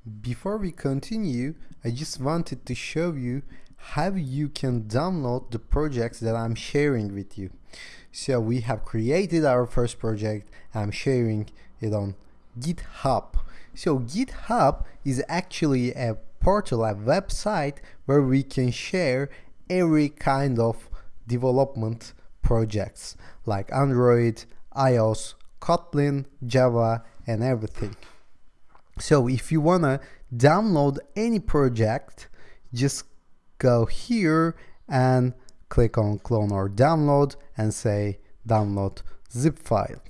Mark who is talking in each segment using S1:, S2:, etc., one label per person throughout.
S1: Before we continue, I just wanted to show you how you can download the projects that I'm sharing with you. So we have created our first project, I'm sharing it on GitHub. So GitHub is actually a portal, a website where we can share every kind of development projects like Android, iOS, Kotlin, Java, and everything. So if you wanna download any project, just go here and click on clone or download and say download zip file.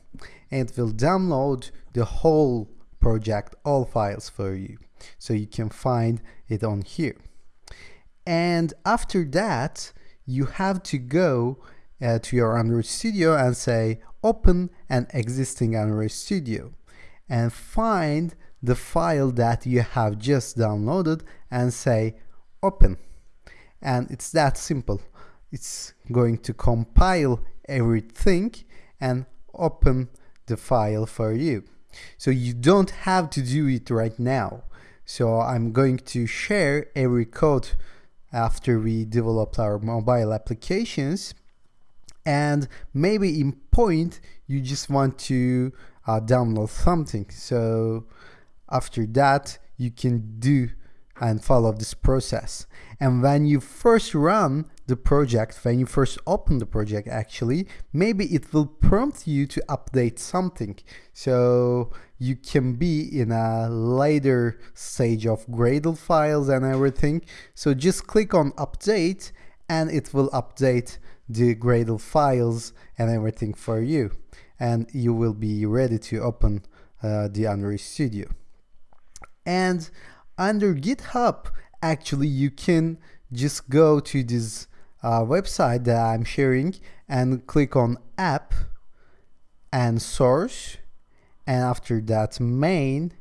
S1: And it will download the whole project, all files for you. So you can find it on here. And after that, you have to go uh, to your Android Studio and say open an existing Android Studio and find the file that you have just downloaded and say open. And it's that simple. It's going to compile everything and open the file for you. So you don't have to do it right now. So I'm going to share every code after we developed our mobile applications. And maybe in point you just want to uh, download something. So after that you can do and follow this process. And when you first run the project when you first open the project actually maybe it will prompt you to update something. So you can be in a later stage of Gradle files and everything. So just click on update and it will update the Gradle files and everything for you. And you will be ready to open uh, the Android Studio and under GitHub actually you can just go to this uh, website that I'm sharing and click on app and source and after that main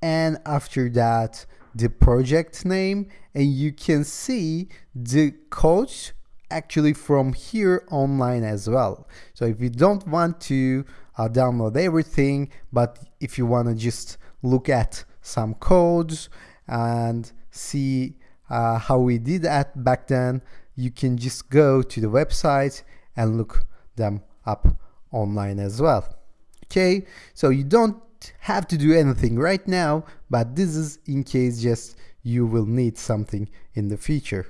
S1: and after that the project name and you can see the code actually from here online as well. So if you don't want to uh, download everything but if you want to just look at some codes and see uh, how we did that back then, you can just go to the website and look them up online as well. Okay, so you don't have to do anything right now, but this is in case just you will need something in the future.